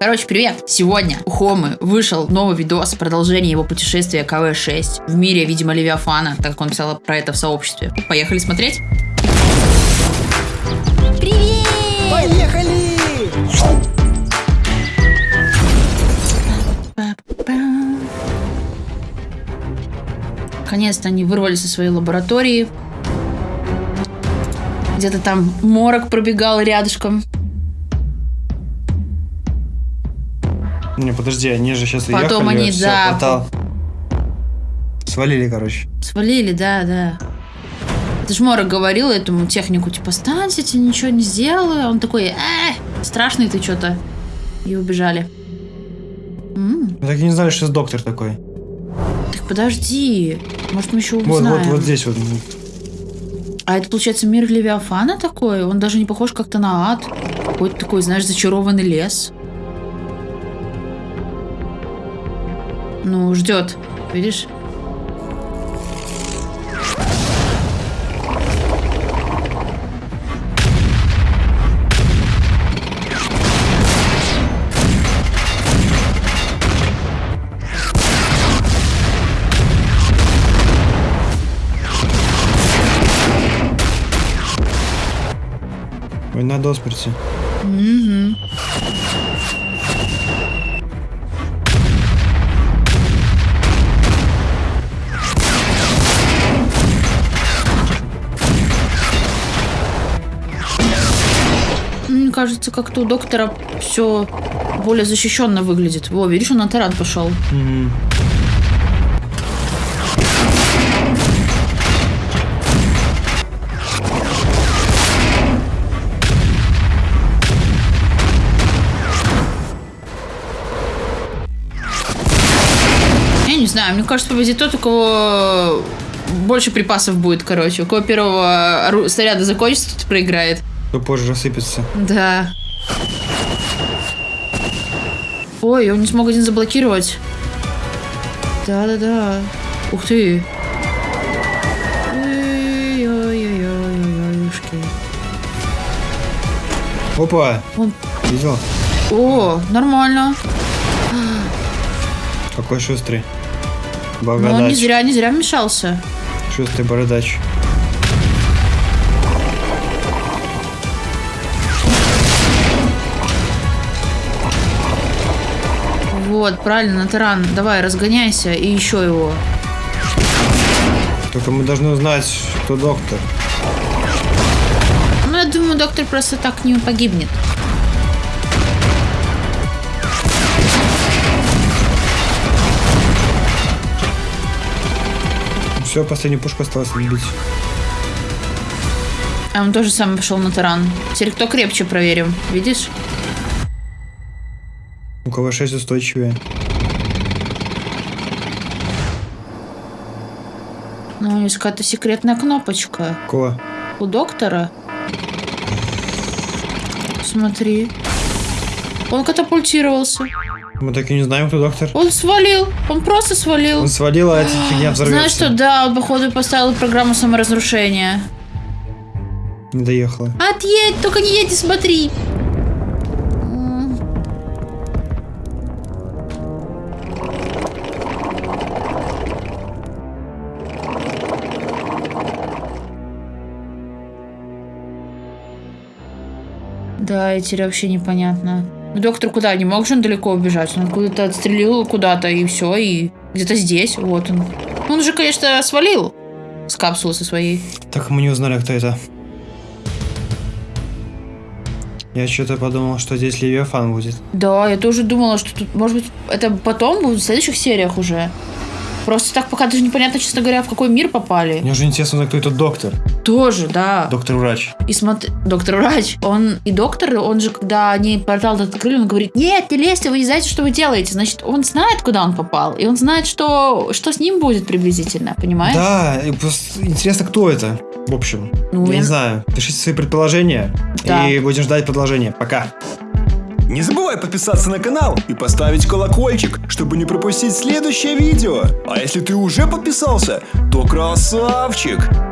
Короче, привет! Сегодня у Хомы вышел новый видос, продолжение его путешествия КВ-6 в мире, видимо, Левиафана, так как он писал про это в сообществе. Поехали смотреть? Поехали! Наконец-то они вырвались из своей лаборатории. Где-то там морок пробегал рядышком. Не, подожди, они же сейчас Потом уехали, они, всё, да, портал. Свалили, короче. Свалили, да, да. Это ж Морок говорил этому технику, типа, станьте, тебе ничего не сделаю. Он такой, э, страшный ты что-то. И убежали. М, Мы так и не знали, что доктор такой. так подожди. Может, мы еще Вот, узнаем. вот, вот здесь вот. А это, получается, мир Левиафана такой? Он даже не похож как-то на ад. Какой-то такой, знаешь, зачарованный лес. Ну, ждет. Видишь? Ой, надо осперти. Мгм. Мне кажется, как-то у доктора все более защищенно выглядит. Во, видишь, он на таран пошел. Я не знаю, мне кажется, победит тот, у кого больше припасов будет, короче. У кого первого снаряда закончится, тот проиграет. То позже рассыпется. Да. Ой, он не смог один заблокировать. Да-да-да. Ух ты. Ой-ой-ой-ой-ой-ой-ушки. Опа! Он- Видел? О, нормально. Какой шустрый. Но он не Бородач. зря, не зря вмешался. Шустрый бородач. Вот, правильно, Натаран. Давай, разгоняйся и еще его. Только мы должны узнать, кто доктор. Ну, я думаю, доктор просто так не погибнет. Все, последнюю пушку осталось убить. А он тоже сам пошел на таран. Теперь кто крепче проверим. Видишь? У кого 6 устойчивее. Ну, есть какая-то секретная кнопочка. Кого? У доктора. Смотри. Он катапультировался. Мы так и не знаем, кто доктор. Он свалил. Он просто свалил. Он свалил, а эта фигня взорвется. Знаешь что, да, он, походу, поставил программу саморазрушения. Не доехала. Отъедь, только не едь и смотри. Да, и теперь вообще непонятно. Ну, доктор куда? Не мог же он далеко убежать? Он куда-то отстрелил куда-то, и все, и где-то здесь, вот он. Он же, конечно, свалил с капсулы со своей. Так мы не узнали, кто это. Я что-то подумал, что здесь Левиафан будет. Да, я тоже думала, что тут, может быть, это потом будет в следующих сериях уже. Просто так пока даже непонятно, честно говоря, в какой мир попали. Мне уже интересно кто этот доктор. Тоже, да. Доктор-врач. И смотри, доктор врач, он и доктор, он же, когда они портал открыли, он говорит, нет, не лезьте, вы не знаете, что вы делаете. Значит, он знает, куда он попал, и он знает, что, что с ним будет приблизительно, понимаешь? Да, и просто интересно, кто это. В общем, Ну, я я- не знаю. Пишите свои предположения. Да. И будем ждать продолжения. Пока. Не забывай подписаться на канал и поставить колокольчик, чтобы не пропустить следующее видео. А если ты уже подписался, то красавчик!